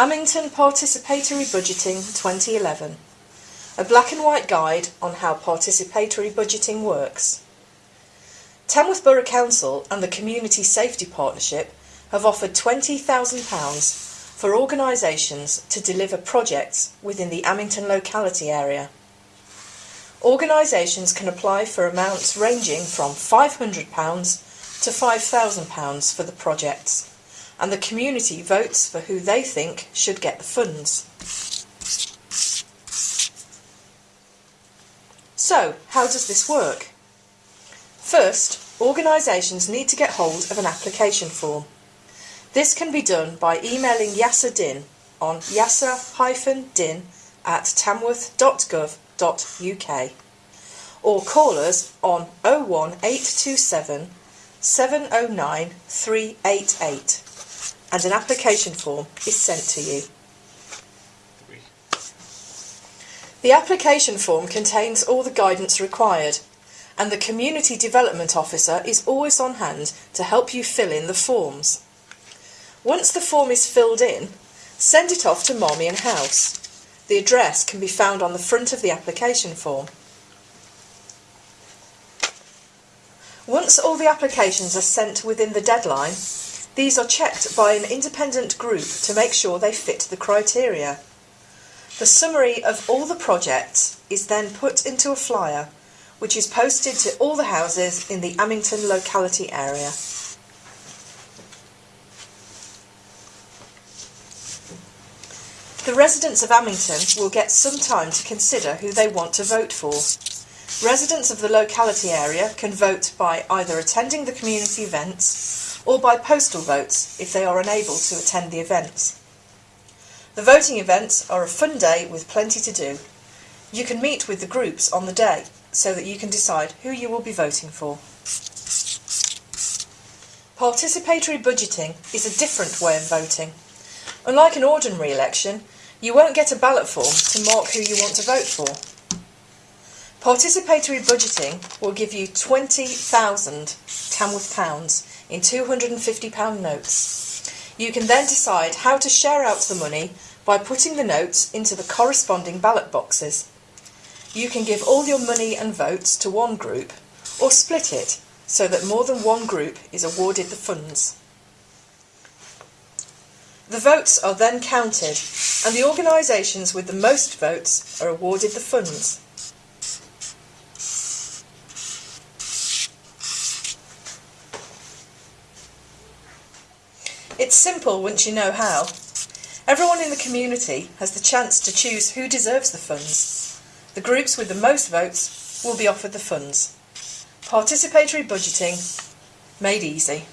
Amington Participatory Budgeting 2011 A black and white guide on how participatory budgeting works. Tamworth Borough Council and the Community Safety Partnership have offered £20,000 for organisations to deliver projects within the Amington locality area. Organisations can apply for amounts ranging from £500 to £5,000 for the projects, and the community votes for who they think should get the funds. So, how does this work? First, organisations need to get hold of an application form. This can be done by emailing YASA DIN on yasa-din at tamworth.gov.uk or call us on 01827 709 388 and an application form is sent to you. The application form contains all the guidance required and the Community Development Officer is always on hand to help you fill in the forms. Once the form is filled in, send it off to Marmion House. The address can be found on the front of the application form. Once all the applications are sent within the deadline, these are checked by an independent group to make sure they fit the criteria. The summary of all the projects is then put into a flyer which is posted to all the houses in the Amington locality area. The residents of Amington will get some time to consider who they want to vote for. Residents of the locality area can vote by either attending the community events or by postal votes if they are unable to attend the events. The voting events are a fun day with plenty to do. You can meet with the groups on the day so that you can decide who you will be voting for. Participatory budgeting is a different way of voting. Unlike an ordinary election, you won't get a ballot form to mark who you want to vote for. Participatory budgeting will give you 20,000 Tamworth pounds in £250 notes. You can then decide how to share out the money by putting the notes into the corresponding ballot boxes. You can give all your money and votes to one group or split it so that more than one group is awarded the funds. The votes are then counted and the organisations with the most votes are awarded the funds. It's simple once you know how. Everyone in the community has the chance to choose who deserves the funds. The groups with the most votes will be offered the funds. Participatory budgeting made easy.